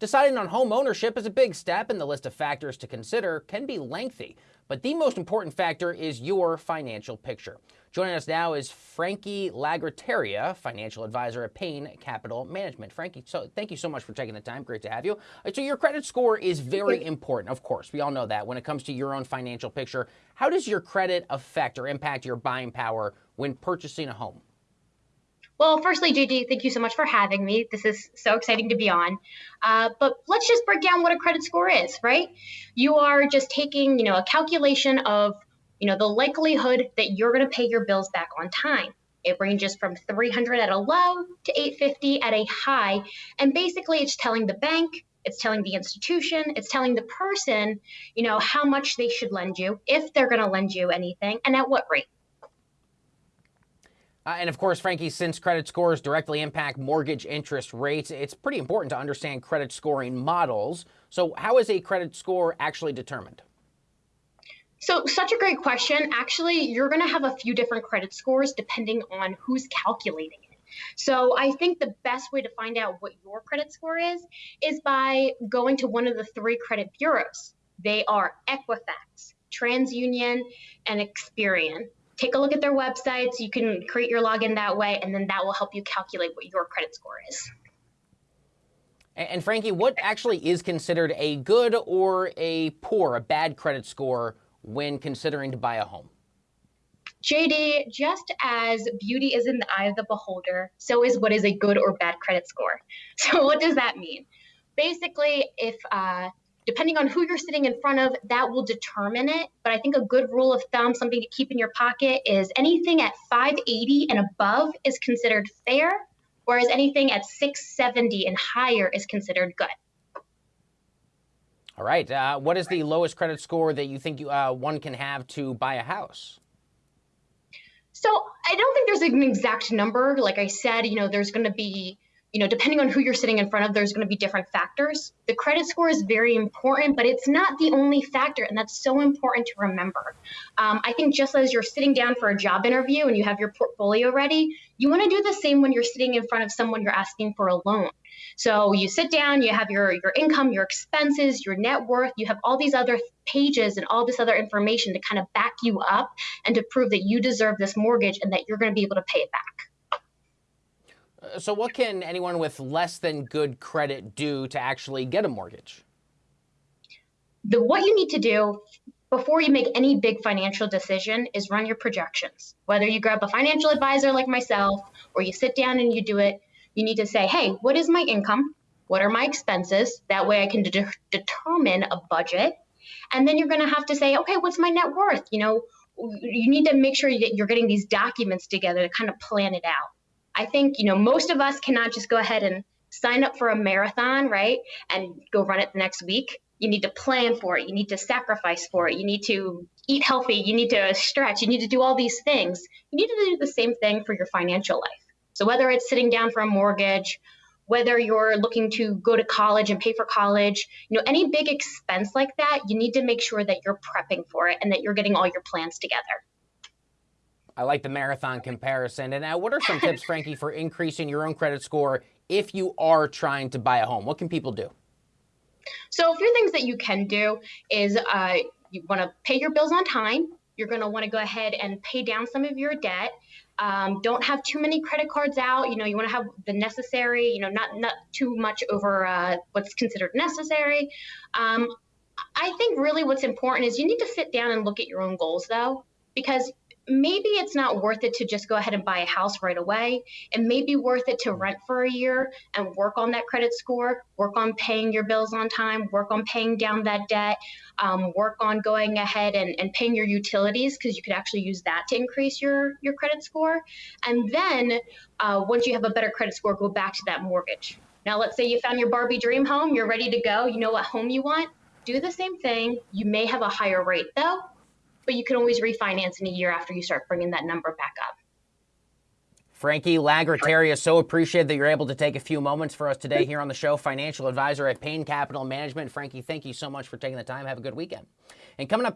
Deciding on home ownership is a big step, and the list of factors to consider can be lengthy. But the most important factor is your financial picture. Joining us now is Frankie Lagrateria, financial advisor at Payne Capital Management. Frankie, so thank you so much for taking the time. Great to have you. Uh, so your credit score is very important, of course. We all know that when it comes to your own financial picture. How does your credit affect or impact your buying power when purchasing a home? Well, firstly, JD, thank you so much for having me. This is so exciting to be on. Uh, but let's just break down what a credit score is, right? You are just taking, you know, a calculation of, you know, the likelihood that you're going to pay your bills back on time. It ranges from 300 at a low to 850 at a high, and basically, it's telling the bank, it's telling the institution, it's telling the person, you know, how much they should lend you, if they're going to lend you anything, and at what rate. Uh, and of course, Frankie, since credit scores directly impact mortgage interest rates, it's pretty important to understand credit scoring models. So, how is a credit score actually determined? So, such a great question. Actually, you're going to have a few different credit scores depending on who's calculating it. So, I think the best way to find out what your credit score is is by going to one of the three credit bureaus. They are Equifax, TransUnion, and Experian take a look at their websites. You can create your login that way, and then that will help you calculate what your credit score is. And Frankie, what actually is considered a good or a poor, a bad credit score when considering to buy a home? JD, just as beauty is in the eye of the beholder, so is what is a good or bad credit score. So, what does that mean? Basically, if uh, depending on who you're sitting in front of, that will determine it. But I think a good rule of thumb, something to keep in your pocket, is anything at 580 and above is considered fair, whereas anything at 670 and higher is considered good. All right. Uh, what is the lowest credit score that you think you, uh, one can have to buy a house? So I don't think there's an exact number. Like I said, you know, there's going to be you know, depending on who you're sitting in front of, there's going to be different factors. The credit score is very important, but it's not the only factor, and that's so important to remember. Um, I think just as you're sitting down for a job interview and you have your portfolio ready, you want to do the same when you're sitting in front of someone you're asking for a loan. So you sit down, you have your your income, your expenses, your net worth, you have all these other pages and all this other information to kind of back you up and to prove that you deserve this mortgage and that you're going to be able to pay it back. So, what can anyone with less than good credit do to actually get a mortgage? The what you need to do before you make any big financial decision is run your projections. Whether you grab a financial advisor like myself or you sit down and you do it, you need to say, "Hey, what is my income? What are my expenses?" That way I can de- determine a budget. And then you're going to have to say, "Okay, what's my net worth?" You know, you need to make sure that you're getting these documents together to kind of plan it out. I think, you know, most of us cannot just go ahead and sign up for a marathon, right? And go run it the next week. You need to plan for it. You need to sacrifice for it. You need to eat healthy. You need to stretch. You need to do all these things. You need to do the same thing for your financial life. So whether it's sitting down for a mortgage, whether you're looking to go to college and pay for college, you know, any big expense like that, you need to make sure that you're prepping for it and that you're getting all your plans together. I like the marathon comparison. And now, what are some tips, Frankie, for increasing your own credit score if you are trying to buy a home? What can people do? So, a few things that you can do is uh, you want to pay your bills on time. You're going to want to go ahead and pay down some of your debt. Um, don't have too many credit cards out. You know, you want to have the necessary. You know, not not too much over uh, what's considered necessary. Um, I think really what's important is you need to sit down and look at your own goals, though, because maybe it's not worth it to just go ahead and buy a house right away. It may be worth it to rent for a year and work on that credit score, work on paying your bills on time, work on paying down that debt, um, work on going ahead and, and paying your utilities because you could actually use that to increase your, your credit score. And then uh, once you have a better credit score, go back to that mortgage. Now, let's say you found your Barbie dream home, you're ready to go, you know what home you want. Do the same thing. You may have a higher rate though, but you can always refinance in a year after you start bringing that number back up. Frankie Lagrateria, so appreciate that you're able to take a few moments for us today here on the show. Financial advisor at Payne Capital Management. Frankie, thank you so much for taking the time. Have a good weekend. And coming up.